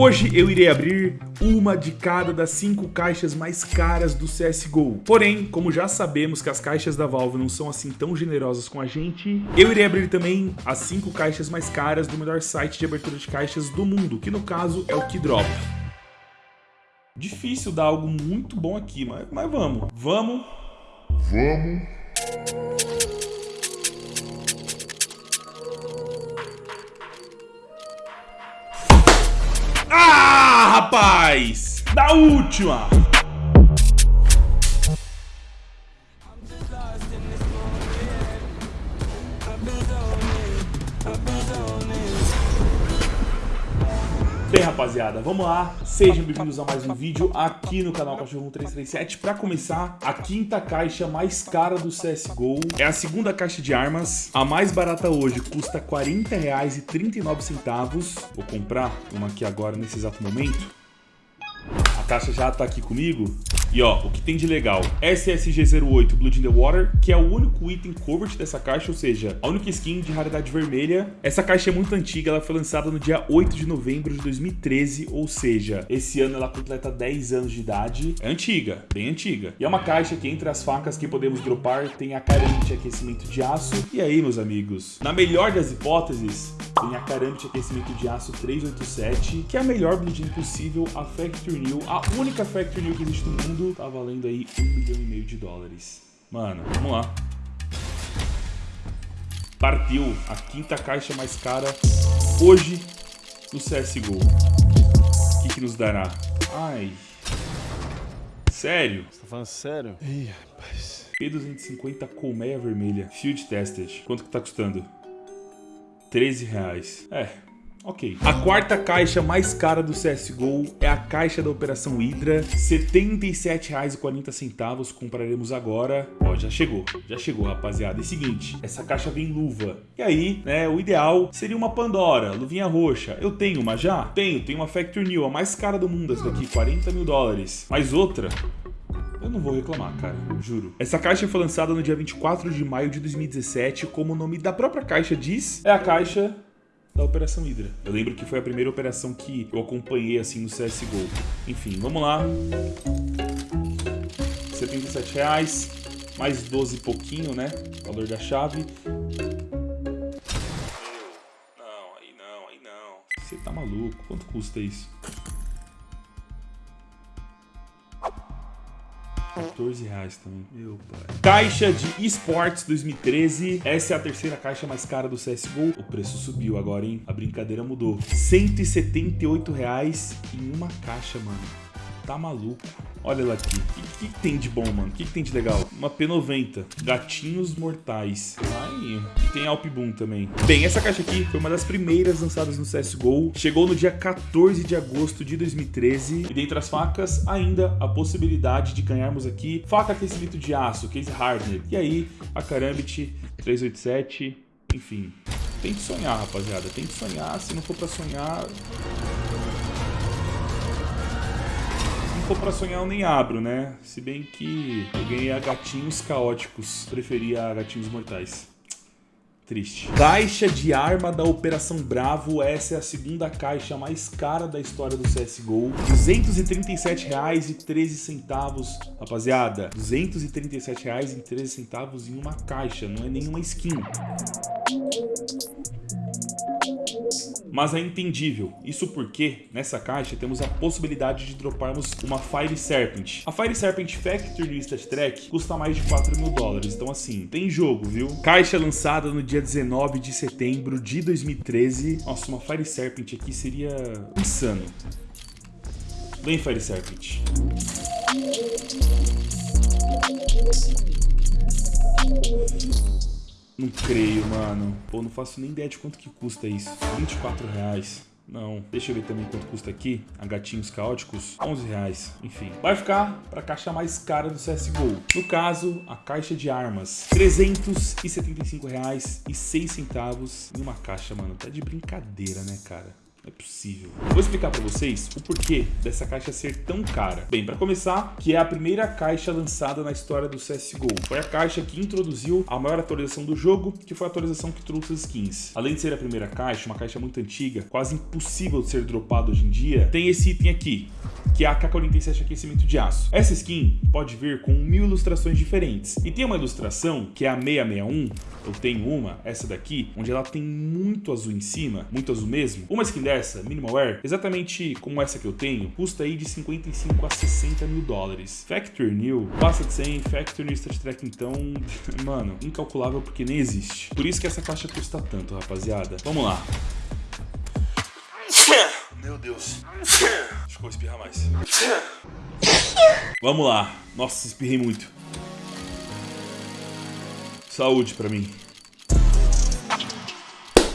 Hoje eu irei abrir uma de cada das cinco caixas mais caras do CSGO. Porém, como já sabemos que as caixas da Valve não são assim tão generosas com a gente, eu irei abrir também as cinco caixas mais caras do melhor site de abertura de caixas do mundo, que no caso é o Keydrop. Difícil dar algo muito bom aqui, mas, mas vamos. Vamos. Vamos. Rapaz! Da última! Bem, rapaziada, vamos lá. Sejam bem-vindos a mais um vídeo aqui no canal Cachorro 1337. Para começar, a quinta caixa mais cara do CSGO é a segunda caixa de armas. A mais barata hoje custa R$ 40,39. Vou comprar uma aqui agora, nesse exato momento. A caixa já tá aqui comigo. E ó, o que tem de legal? SSG08 Blood in the Water, que é o único item covered dessa caixa, ou seja, a única skin de raridade vermelha. Essa caixa é muito antiga, ela foi lançada no dia 8 de novembro de 2013, ou seja, esse ano ela completa 10 anos de idade. É antiga, bem antiga. E é uma caixa que entre as facas que podemos dropar tem a carente aquecimento de aço. E aí, meus amigos, na melhor das hipóteses, tem a Karambit aquecimento de aço 387, que é a melhor bludinha possível, a Factory New, a única Factory New que existe no mundo, tá valendo aí um milhão e meio de dólares. Mano, vamos lá. Partiu a quinta caixa mais cara hoje no CSGO. O que, que nos dará? Ai. Sério? Você tá falando sério? Ih, rapaz. P250 colmeia vermelha, field tested. Quanto que tá custando? 13 reais. É, ok. A quarta caixa mais cara do CSGO é a caixa da Operação Hydra, R$ 77,40 compraremos agora. Ó, já chegou, já chegou, rapaziada. É seguinte, essa caixa vem luva. E aí, né, o ideal seria uma Pandora, luvinha roxa. Eu tenho uma já? Tenho, tenho uma Factory New, a mais cara do mundo, essa daqui, 40 mil dólares. Mais outra, eu não vou reclamar, cara, juro. Essa caixa foi lançada no dia 24 de maio de 2017, como o nome da própria caixa diz, é a caixa da Operação Hydra. Eu lembro que foi a primeira operação que eu acompanhei assim no CSGO. Enfim, vamos lá. 77 reais, mais 12 e pouquinho, né? Valor da chave. Não, aí não, aí não. Você tá maluco? Quanto custa isso? 14 reais também. Meu pai. Caixa de esportes 2013. Essa é a terceira caixa mais cara do CSGO. O preço subiu agora, hein? A brincadeira mudou. 178 reais em uma caixa, mano. Tá maluco. Olha ela aqui. O que, que, tem de bom, mano? O que, que, tem de legal? Uma P90. Gatinhos Mortais. Ai, e tem Alp Boom também. Bem, essa caixa aqui foi uma das primeiras lançadas no CSGO. Chegou no dia 14 de agosto de 2013. E dentre as facas, ainda a possibilidade de ganharmos aqui faca aquecimento de aço, case hardened. E aí, a Karambit 387. Enfim, tem que sonhar, rapaziada. Tem que sonhar. Se não for pra sonhar for pra sonhar, eu nem abro, né? Se bem que eu ganhei a gatinhos caóticos. Preferia gatinhos mortais. Triste. Caixa de arma da Operação Bravo. Essa é a segunda caixa mais cara da história do CSGO. R$ 237,13. Rapaziada, R$ 237,13 em uma caixa. Não é nenhuma skin mas é entendível. Isso porque, nessa caixa, temos a possibilidade de droparmos uma Fire Serpent. A Fire Serpent Factory Stat Track custa mais de 4 mil dólares, então assim, tem jogo, viu? Caixa lançada no dia 19 de setembro de 2013. Nossa, uma Fire Serpent aqui seria insano. Vem, Fire Serpent. Não creio, mano. Pô, não faço nem ideia de quanto que custa isso. 24 reais. Não. Deixa eu ver também quanto custa aqui. A gatinhos caóticos. 11 reais. Enfim. Vai ficar pra caixa mais cara do CSGO. No caso, a caixa de armas. 375 reais e 6 centavos em uma caixa, mano. Tá de brincadeira, né, cara? É possível. Vou explicar para vocês o porquê dessa caixa ser tão cara. Bem, para começar, que é a primeira caixa lançada na história do CSGO. Foi a caixa que introduziu a maior atualização do jogo, que foi a atualização que trouxe as skins. Além de ser a primeira caixa, uma caixa muito antiga, quase impossível de ser dropada hoje em dia, tem esse item aqui, que é a K-47 aquecimento de aço. Essa skin pode vir com mil ilustrações diferentes. E tem uma ilustração, que é a 661, eu tenho uma, essa daqui, onde ela tem muito azul em cima, muito azul mesmo. Uma skin dessa, Minimal Wear, exatamente como essa que eu tenho, custa aí de 55 a 60 mil dólares. Factory New, passa de 100, Factory New Stat Track então, mano, incalculável porque nem existe. Por isso que essa caixa custa tanto, rapaziada. Vamos lá. Meu Deus. Acho que vou espirrar mais. Vamos lá. Nossa, espirrei muito. Saúde pra mim.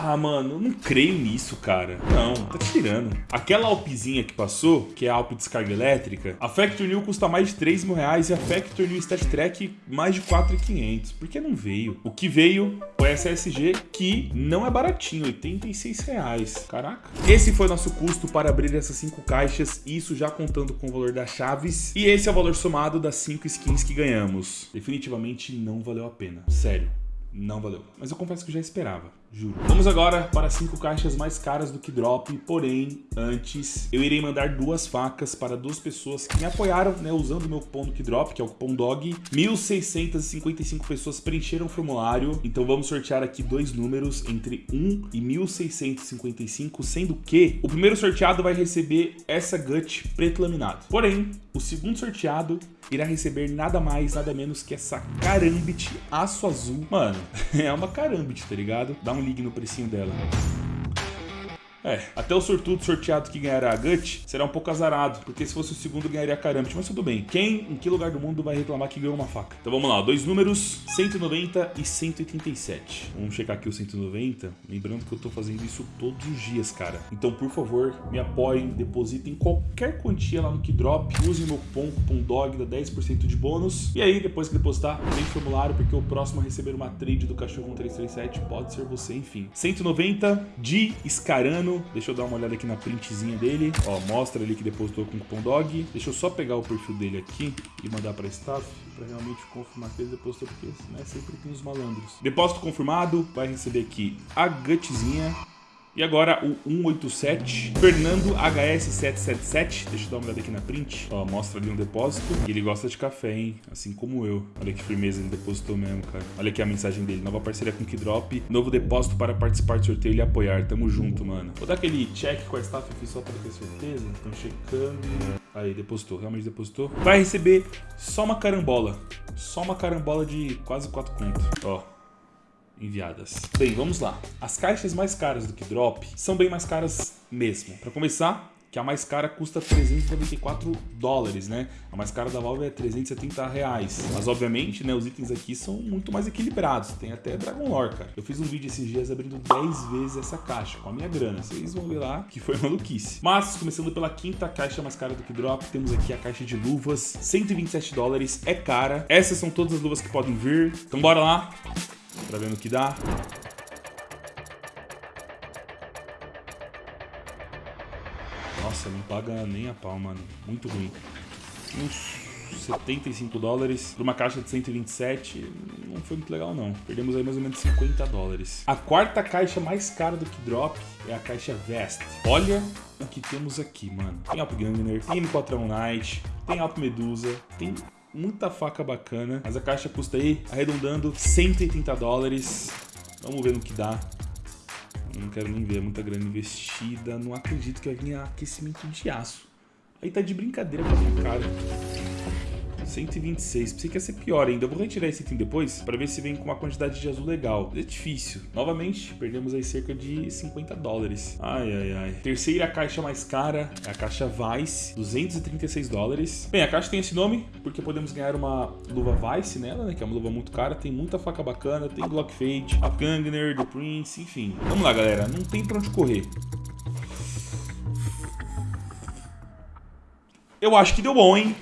Ah, mano, eu não creio nisso, cara. Não, tá tirando. Aquela Alpzinha que passou, que é a Alp descarga elétrica, a Factor New custa mais de 3 mil reais e a Factor New Stat Track mais de 4.500. Por que não veio? O que veio foi essa SG que não é baratinho, 86 reais. Caraca. Esse foi nosso custo para abrir essas 5 caixas, isso já contando com o valor das chaves. E esse é o valor somado das 5 skins que ganhamos. Definitivamente não valeu a pena. Sério. Não valeu. Mas eu confesso que já esperava, juro. Vamos agora para cinco caixas mais caras do que drop, porém, antes, eu irei mandar duas facas para duas pessoas que me apoiaram, né, usando o meu cupom do Kidrop, que é o cupom DOG. 1.655 pessoas preencheram o formulário, então vamos sortear aqui dois números entre 1 e 1.655, sendo que o primeiro sorteado vai receber essa gut preto laminado. Porém, o segundo sorteado irá receber nada mais, nada menos que essa Karambit aço azul. Mano, é uma Karambit, tá ligado? Dá um ligue no precinho dela. É, até o sortudo sorteado que ganhará a Gut será um pouco azarado, porque se fosse o segundo ganharia a Karambit, mas tudo bem. Quem, em que lugar do mundo vai reclamar que ganhou uma faca? Então vamos lá, dois números, 190 e 187. Vamos checar aqui o 190, lembrando que eu tô fazendo isso todos os dias, cara. Então, por favor, me apoiem, depositem qualquer quantia lá no Kidrop, usem meu cupom, cupom DOG, dá 10% de bônus. E aí, depois que depositar, vem formulário, porque o próximo a receber uma trade do Cachorro 1337 pode ser você, enfim. 190 de Scarano, Deixa eu dar uma olhada aqui na printzinha dele. Ó, mostra ali que depositou com o cupom DOG. Deixa eu só pegar o perfil dele aqui e mandar para staff para realmente confirmar que ele depositou, porque né, sempre tem os malandros. Depósito confirmado, vai receber aqui a gutzinha e agora o 187, Fernando HS777, deixa eu dar uma olhada aqui na print, ó, mostra ali um depósito, ele gosta de café, hein, assim como eu, olha que firmeza, ele depositou mesmo, cara, olha aqui a mensagem dele, nova parceria com Kidrop, novo depósito para participar do sorteio e apoiar, tamo junto, mano. Vou dar aquele check com a staff aqui só para ter certeza, estão checando, aí, depositou, realmente depositou, vai receber só uma carambola, só uma carambola de quase 4 contos, ó enviadas. Bem, vamos lá. As caixas mais caras do que Drop são bem mais caras mesmo. Para começar, que a mais cara custa 394 dólares, né? A mais cara da Valve é 370 reais. Mas obviamente, né, os itens aqui são muito mais equilibrados. Tem até Dragon Lore, cara. Eu fiz um vídeo esses dias abrindo 10 vezes essa caixa com a minha grana. Vocês vão ver lá que foi maluquice. Mas, começando pela quinta caixa mais cara do que Drop, temos aqui a caixa de luvas, 127 dólares, é cara. Essas são todas as luvas que podem vir. Então bora lá pra ver no que dá. Nossa, não paga nem a pau, mano. Muito ruim. Uns 75 dólares por uma caixa de 127 não foi muito legal não. Perdemos aí mais ou menos 50 dólares. A quarta caixa mais cara do que Drop é a caixa Vest. Olha o que temos aqui, mano. Tem Alp Gangner, tem M4 Knight, tem Alp Medusa, tem muita faca bacana. Mas a caixa custa aí, arredondando, 180 dólares. Vamos ver no que dá. Eu não quero nem ver, é muita grana investida. Não acredito que vai vir aquecimento de aço. Aí tá de brincadeira com a minha cara. 126. Pensei que ia ser pior ainda. Eu vou retirar esse item depois para ver se vem com uma quantidade de azul legal. É difícil. Novamente, perdemos aí cerca de 50 dólares. Ai, ai, ai. Terceira caixa mais cara é a caixa Vice, 236 dólares. Bem, a caixa tem esse nome porque podemos ganhar uma luva Vice nela, né? Que é uma luva muito cara. Tem muita faca bacana, tem Glock Fade, a Gangner, The Prince, enfim. Vamos lá, galera. Não tem pra onde correr. Eu acho que deu bom, hein?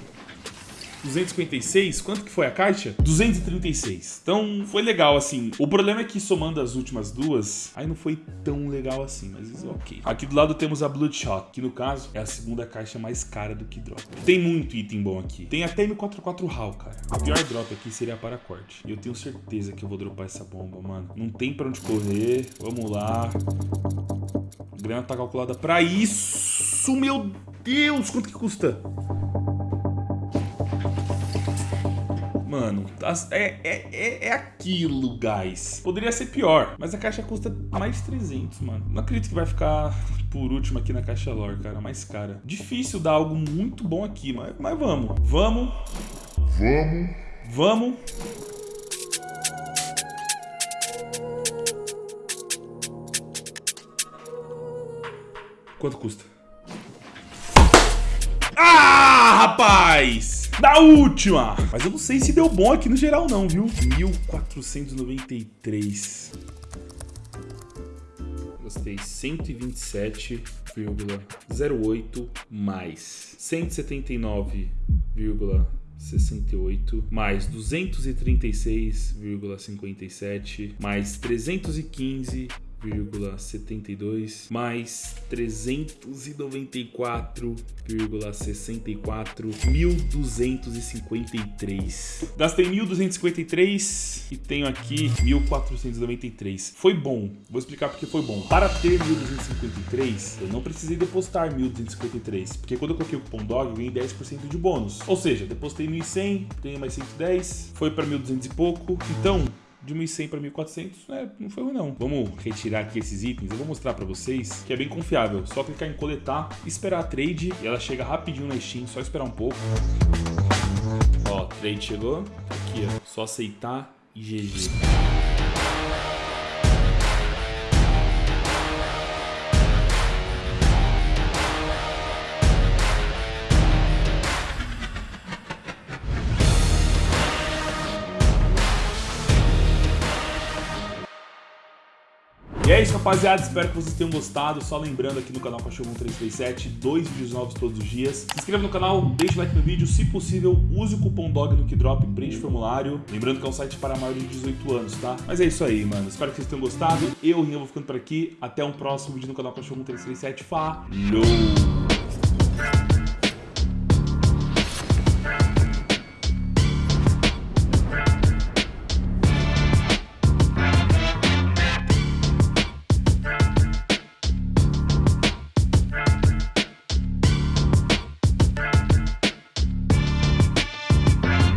256. Quanto que foi a caixa? 236. Então foi legal, assim. O problema é que somando as últimas duas, aí não foi tão legal assim, mas isso ok. Aqui do lado temos a Bloodshot, que no caso é a segunda caixa mais cara do que drop. Tem muito item bom aqui. Tem até M44 HAL, cara. O pior drop aqui seria a paracorte. E eu tenho certeza que eu vou dropar essa bomba, mano. Não tem pra onde correr. Vamos lá. A grana tá calculada pra isso, meu Deus! Quanto que custa? Mano, é, é, é, é aquilo, guys. Poderia ser pior, mas a caixa custa mais 300, mano. Não acredito que vai ficar por último aqui na caixa lore, cara. Mais cara. Difícil dar algo muito bom aqui, mas, mas vamos. Vamos. Vamos. Vamos. Quanto custa? Ah, rapaz! Da última! Mas eu não sei se deu bom aqui no geral não, viu? 1493. Gostei. 127,08 mais 179,68 mais 236,57 mais 315 394,72 mais 394,64 1.253. Gastei 1.253 e tenho aqui 1.493. Foi bom. Vou explicar porque foi bom. Para ter 1.253, eu não precisei depositar 1.253, porque quando eu coloquei o cupom DOG, eu ganhei 10% de bônus. Ou seja, depositei 1.100, tenho mais 110, foi para 1.200 e pouco. Então, de 1.100 para 1.400, né, não foi ruim não. Vamos retirar aqui esses itens, eu vou mostrar para vocês que é bem confiável. Só clicar em coletar, esperar a trade e ela chega rapidinho na Steam, só esperar um pouco. Ó, trade chegou, aqui ó, só aceitar e GG. É isso, rapaziada. Espero que vocês tenham gostado. Só lembrando aqui no canal Cachorro 1337, dois vídeos novos todos os dias. Se inscreva no canal, deixe o like no vídeo. Se possível, use o cupom DOG no Kidrop, preenche o formulário. Lembrando que é um site para maiores de 18 anos, tá? Mas é isso aí, mano. Espero que vocês tenham gostado. Eu, Rinha, vou ficando por aqui. Até um próximo vídeo no canal Cachorro 1337. Falou!